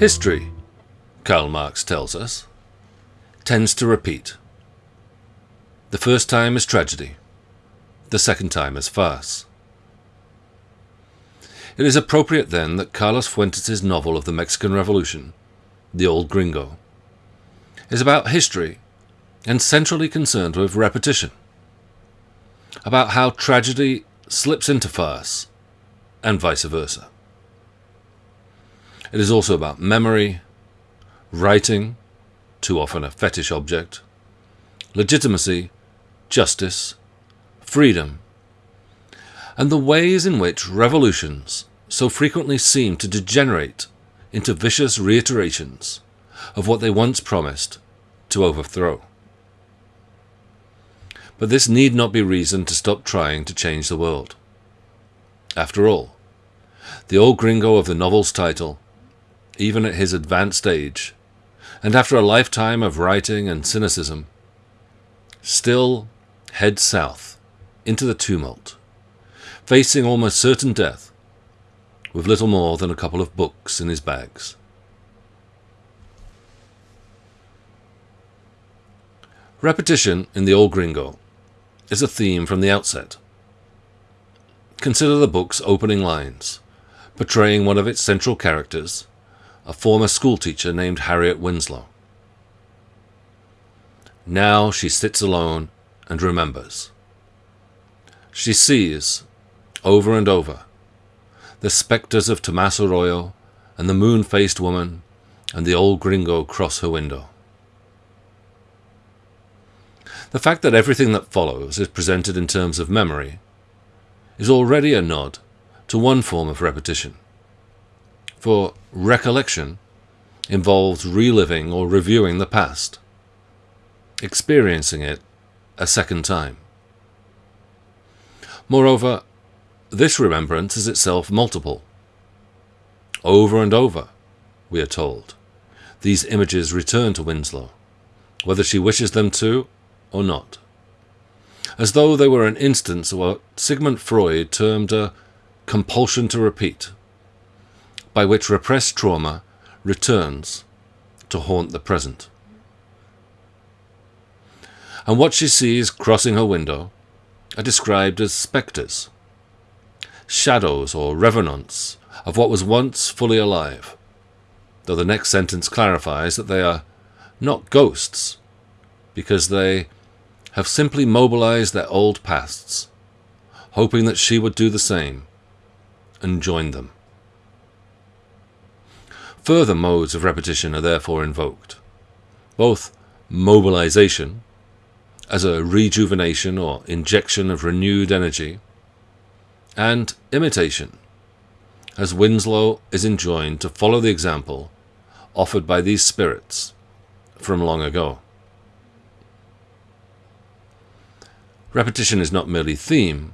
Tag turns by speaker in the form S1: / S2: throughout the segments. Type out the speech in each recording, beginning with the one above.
S1: History, Karl Marx tells us, tends to repeat. The first time is tragedy, the second time is farce. It is appropriate then that Carlos Fuentes' novel of the Mexican Revolution, The Old Gringo, is about history and centrally concerned with repetition, about how tragedy slips into farce and vice versa. It is also about memory, writing, too often a fetish object, legitimacy, justice, freedom, and the ways in which revolutions so frequently seem to degenerate into vicious reiterations of what they once promised to overthrow. But this need not be reason to stop trying to change the world. After all, the old gringo of the novel's title, even at his advanced age, and after a lifetime of writing and cynicism, still head south into the tumult, facing almost certain death, with little more than a couple of books in his bags. Repetition in the old gringo is a theme from the outset. Consider the book's opening lines, portraying one of its central characters, a former schoolteacher named Harriet Winslow. Now she sits alone and remembers. She sees, over and over, the spectres of Tomas Arroyo and the moon-faced woman and the old gringo cross her window. The fact that everything that follows is presented in terms of memory is already a nod to one form of repetition. For recollection involves reliving or reviewing the past, experiencing it a second time. Moreover, this remembrance is itself multiple. Over and over, we are told, these images return to Winslow, whether she wishes them to or not, as though they were an instance of what Sigmund Freud termed a compulsion to repeat, by which repressed trauma returns to haunt the present. And what she sees crossing her window are described as spectres, shadows or revenants of what was once fully alive, though the next sentence clarifies that they are not ghosts, because they have simply mobilized their old pasts, hoping that she would do the same and join them. Further modes of repetition are therefore invoked, both mobilization, as a rejuvenation or injection of renewed energy, and imitation, as Winslow is enjoined to follow the example offered by these spirits from long ago. Repetition is not merely theme,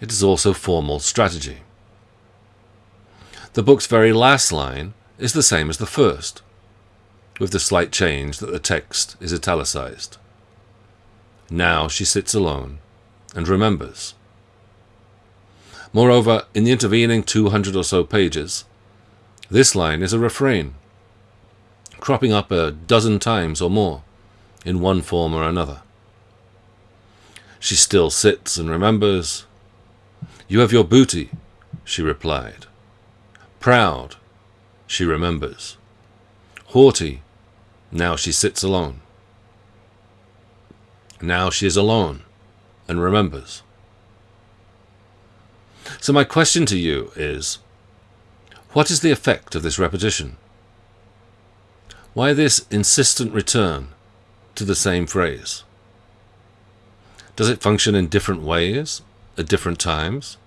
S1: it is also formal strategy. The book's very last line is the same as the first, with the slight change that the text is italicized. Now she sits alone and remembers. Moreover, in the intervening 200 or so pages, this line is a refrain, cropping up a dozen times or more, in one form or another. She still sits and remembers. You have your booty, she replied. Proud, she remembers. Haughty, now she sits alone. Now she is alone and remembers. So my question to you is, what is the effect of this repetition? Why this insistent return to the same phrase? Does it function in different ways at different times?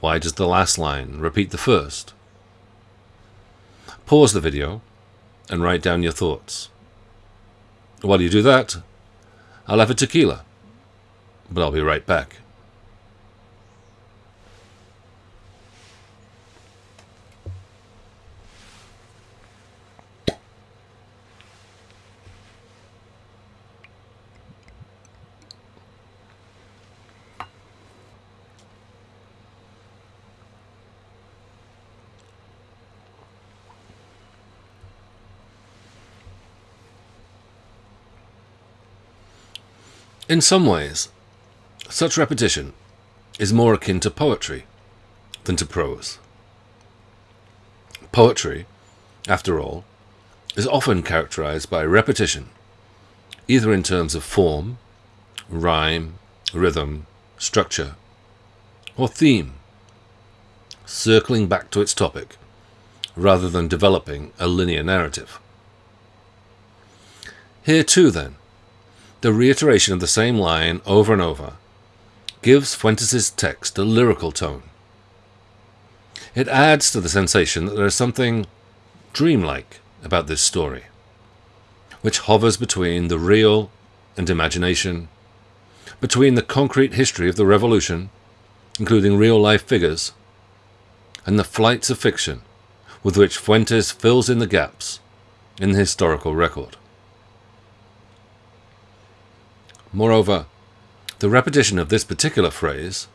S1: Why does the last line repeat the first? Pause the video and write down your thoughts. While you do that, I'll have a tequila, but I'll be right back. In some ways, such repetition is more akin to poetry than to prose. Poetry, after all, is often characterized by repetition, either in terms of form, rhyme, rhythm, structure, or theme, circling back to its topic rather than developing a linear narrative. Here too, then, the reiteration of the same line over and over gives Fuentes' text a lyrical tone. It adds to the sensation that there is something dreamlike about this story, which hovers between the real and imagination, between the concrete history of the revolution, including real life figures, and the flights of fiction with which Fuentes fills in the gaps in the historical record. Moreover, the repetition of this particular phrase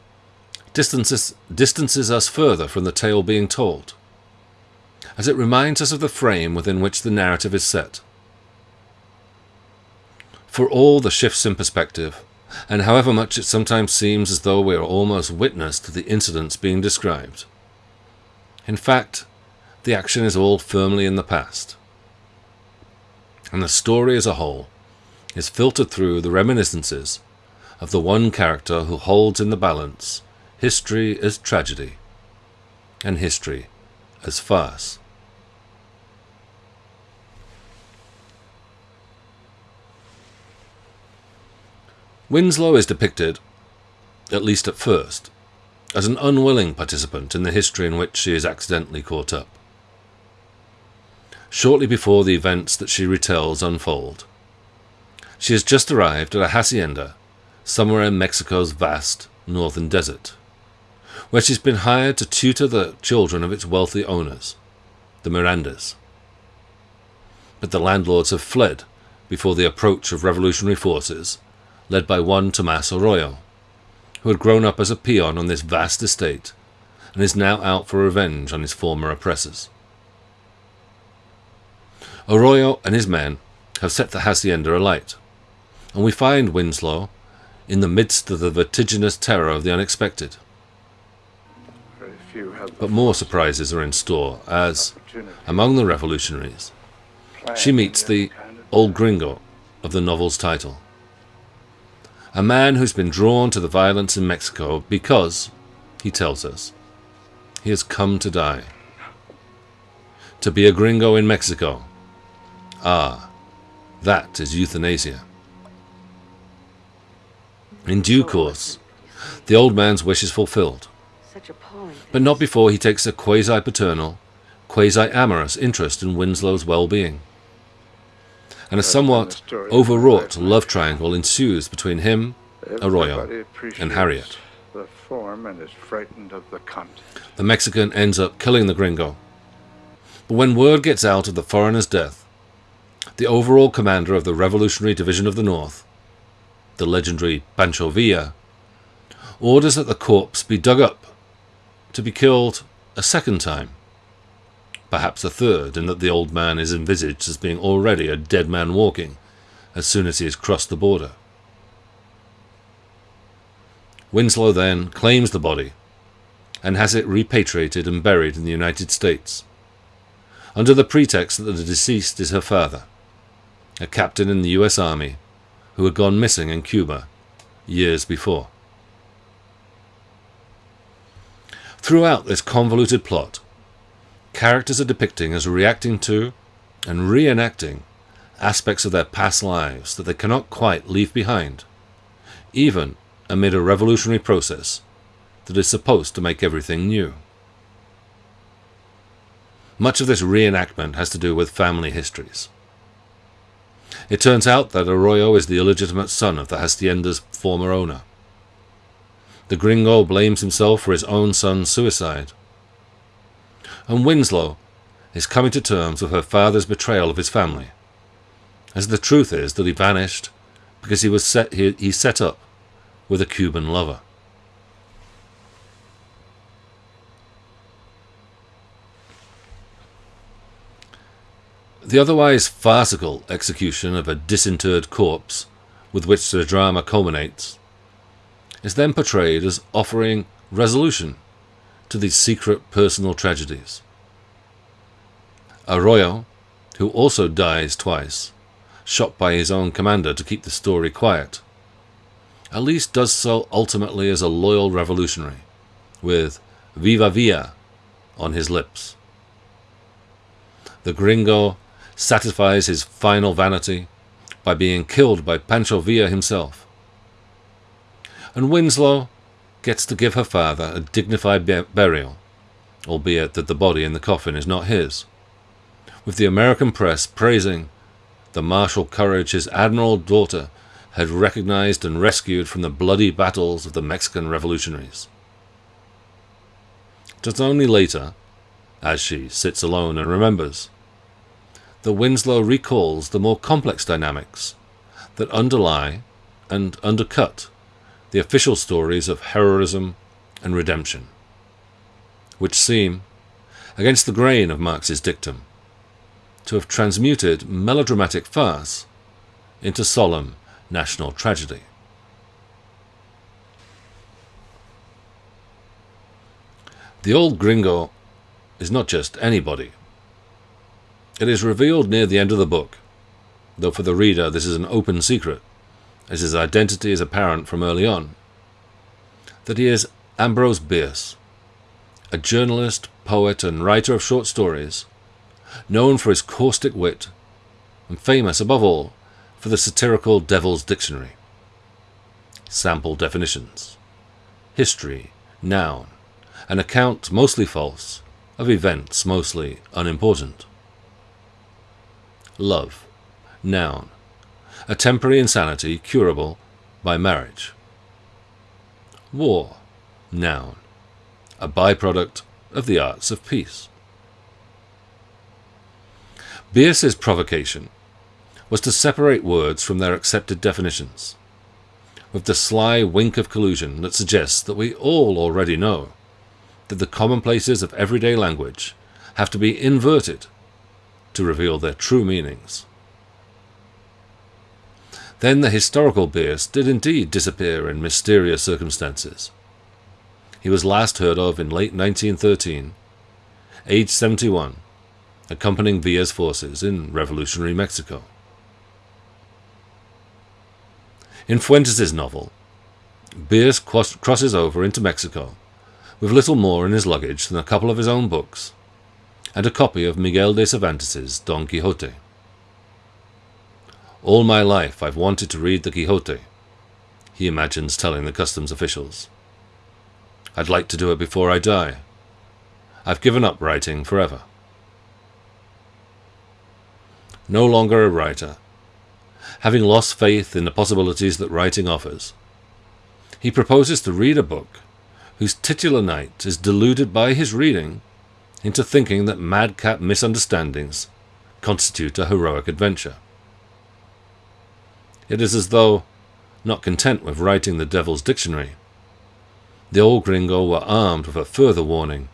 S1: distances, distances us further from the tale being told, as it reminds us of the frame within which the narrative is set. For all the shifts in perspective, and however much it sometimes seems as though we are almost witness to the incidents being described, in fact, the action is all firmly in the past. And the story as a whole is filtered through the reminiscences of the one character who holds in the balance history as tragedy and history as farce. Winslow is depicted, at least at first, as an unwilling participant in the history in which she is accidentally caught up. Shortly before the events that she retells unfold, she has just arrived at a hacienda somewhere in Mexico's vast northern desert, where she's been hired to tutor the children of its wealthy owners, the Mirandas. But the landlords have fled before the approach of revolutionary forces, led by one Tomas Arroyo, who had grown up as a peon on this vast estate and is now out for revenge on his former oppressors. Arroyo and his men have set the hacienda alight, and we find Winslow in the midst of the vertiginous terror of the unexpected. But more surprises are in store as, among the revolutionaries, she meets the old gringo of the novel's title. A man who's been drawn to the violence in Mexico because, he tells us, he has come to die. To be a gringo in Mexico. Ah, that is euthanasia. In due course, the old man's wish is fulfilled, but not before he takes a quasi-paternal, quasi-amorous interest in Winslow's well-being. And a somewhat overwrought love triangle ensues between him, Arroyo, and Harriet. The Mexican ends up killing the gringo. But when word gets out of the foreigner's death, the overall commander of the Revolutionary Division of the North the legendary Pancho Villa, orders that the corpse be dug up to be killed a second time, perhaps a third, in that the old man is envisaged as being already a dead man walking as soon as he has crossed the border. Winslow then claims the body and has it repatriated and buried in the United States, under the pretext that the deceased is her father, a captain in the US Army who had gone missing in Cuba years before. Throughout this convoluted plot, characters are depicting as reacting to and reenacting aspects of their past lives that they cannot quite leave behind, even amid a revolutionary process that is supposed to make everything new. Much of this reenactment has to do with family histories. It turns out that Arroyo is the illegitimate son of the hacienda's former owner. The gringo blames himself for his own son's suicide. And Winslow is coming to terms with her father's betrayal of his family, as the truth is that he vanished because he was set, he, he set up with a Cuban lover. The otherwise farcical execution of a disinterred corpse with which the drama culminates, is then portrayed as offering resolution to these secret personal tragedies. Arroyo, who also dies twice, shot by his own commander to keep the story quiet, at least does so ultimately as a loyal revolutionary, with Viva Villa on his lips. The gringo satisfies his final vanity by being killed by Pancho Villa himself. And Winslow gets to give her father a dignified burial, albeit that the body in the coffin is not his, with the American press praising the martial courage his admiral daughter had recognized and rescued from the bloody battles of the Mexican revolutionaries. Just only later, as she sits alone and remembers, that Winslow recalls the more complex dynamics that underlie and undercut the official stories of heroism and redemption, which seem, against the grain of Marx's dictum, to have transmuted melodramatic farce into solemn national tragedy. The old gringo is not just anybody. It is revealed near the end of the book, though for the reader this is an open secret, as his identity is apparent from early on, that he is Ambrose Bierce, a journalist, poet, and writer of short stories, known for his caustic wit, and famous above all for the satirical Devil's Dictionary. Sample definitions History, noun, an account mostly false, of events mostly unimportant. Love, noun, a temporary insanity curable by marriage. War, noun, a byproduct of the arts of peace. Bierce's provocation was to separate words from their accepted definitions, with the sly wink of collusion that suggests that we all already know that the commonplaces of everyday language have to be inverted to reveal their true meanings. Then the historical Bierce did indeed disappear in mysterious circumstances. He was last heard of in late 1913, aged 71, accompanying Villa's forces in revolutionary Mexico. In Fuentes' novel, Bierce crosses over into Mexico with little more in his luggage than a couple of his own books and a copy of Miguel de Cervantes' Don Quixote. All my life I've wanted to read the Quixote, he imagines telling the customs officials. I'd like to do it before I die. I've given up writing forever. No longer a writer, having lost faith in the possibilities that writing offers, he proposes to read a book whose titular knight is deluded by his reading into thinking that madcap misunderstandings constitute a heroic adventure. It is as though, not content with writing the Devil's Dictionary, the old gringo were armed with a further warning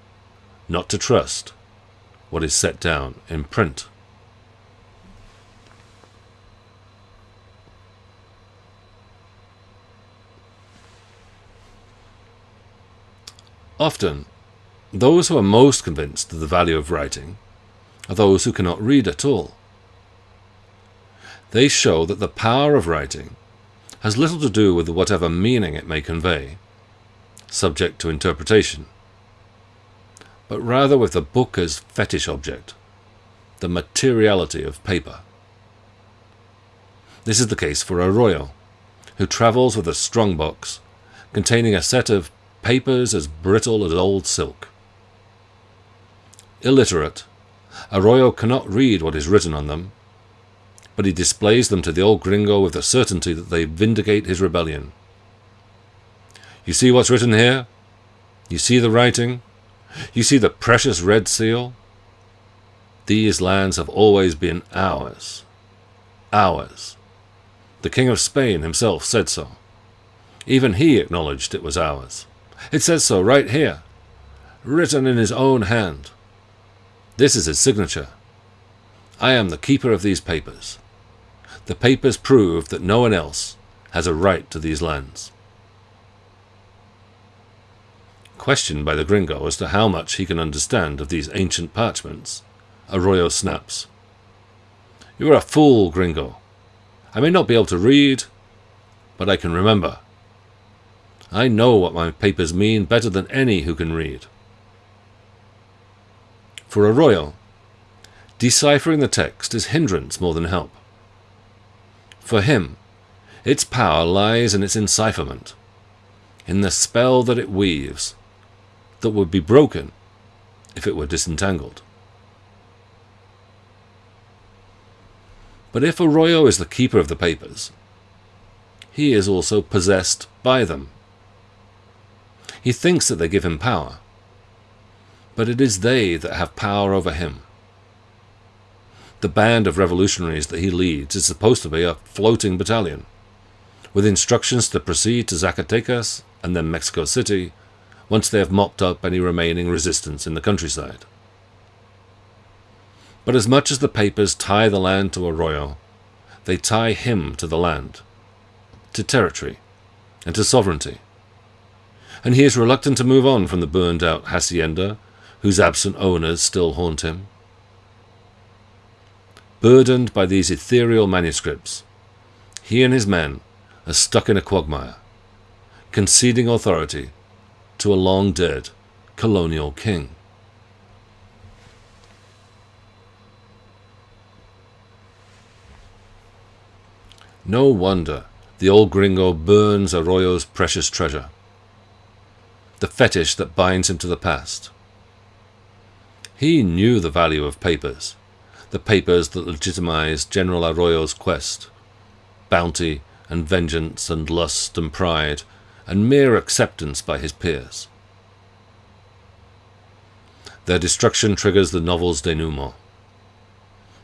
S1: not to trust what is set down in print. Often, those who are most convinced of the value of writing are those who cannot read at all. They show that the power of writing has little to do with whatever meaning it may convey, subject to interpretation, but rather with the book as fetish object, the materiality of paper. This is the case for Arroyo, who travels with a strong box containing a set of papers as brittle as old silk. Illiterate, Arroyo cannot read what is written on them, but he displays them to the old gringo with the certainty that they vindicate his rebellion. You see what's written here? You see the writing? You see the precious red seal? These lands have always been ours. Ours. The King of Spain himself said so. Even he acknowledged it was ours. It says so right here, written in his own hand. This is his signature. I am the keeper of these papers. The papers prove that no one else has a right to these lands. Questioned by the gringo as to how much he can understand of these ancient parchments, Arroyo snaps. You are a fool, gringo. I may not be able to read, but I can remember. I know what my papers mean better than any who can read. For Arroyo, deciphering the text is hindrance more than help. For him, its power lies in its encipherment, in the spell that it weaves, that would be broken if it were disentangled. But if Arroyo is the keeper of the papers, he is also possessed by them. He thinks that they give him power, but it is they that have power over him. The band of revolutionaries that he leads is supposed to be a floating battalion, with instructions to proceed to Zacatecas and then Mexico City once they have mopped up any remaining resistance in the countryside. But as much as the papers tie the land to Arroyo, they tie him to the land, to territory, and to sovereignty. And he is reluctant to move on from the burned out hacienda, whose absent owners still haunt him. Burdened by these ethereal manuscripts, he and his men are stuck in a quagmire, conceding authority to a long dead colonial king. No wonder the old gringo burns Arroyo's precious treasure, the fetish that binds him to the past. He knew the value of papers, the papers that legitimized General Arroyo's quest, bounty and vengeance and lust and pride and mere acceptance by his peers. Their destruction triggers the novel's denouement.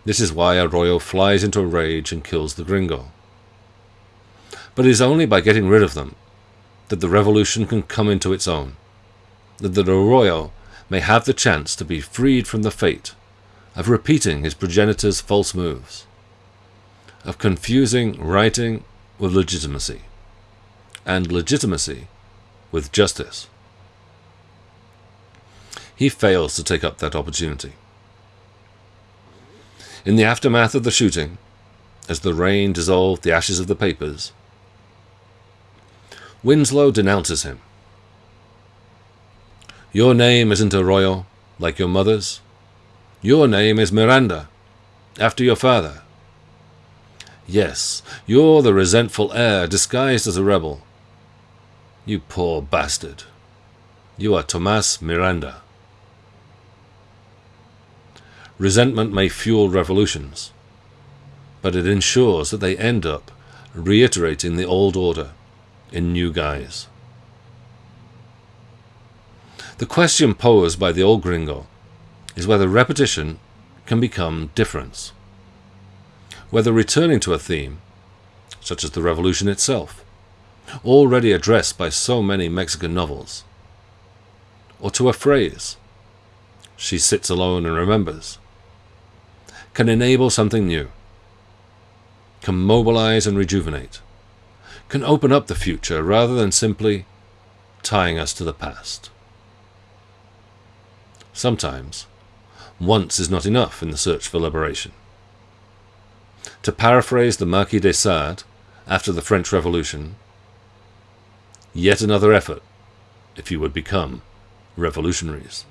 S1: This is why Arroyo flies into a rage and kills the gringo. But it is only by getting rid of them that the revolution can come into its own, that the Arroyo may have the chance to be freed from the fate of repeating his progenitor's false moves, of confusing writing with legitimacy and legitimacy with justice. He fails to take up that opportunity. In the aftermath of the shooting, as the rain dissolved the ashes of the papers, Winslow denounces him. Your name isn't Arroyo, like your mother's. Your name is Miranda, after your father. Yes, you're the resentful heir disguised as a rebel, you poor bastard. You are Tomas Miranda. Resentment may fuel revolutions, but it ensures that they end up reiterating the old order in new guise. The question posed by the old gringo is whether repetition can become difference, whether returning to a theme, such as the revolution itself, already addressed by so many Mexican novels. Or to a phrase, she sits alone and remembers, can enable something new, can mobilize and rejuvenate, can open up the future rather than simply tying us to the past. Sometimes, once is not enough in the search for liberation. To paraphrase the Marquis de Sade after the French Revolution, yet another effort if you would become revolutionaries.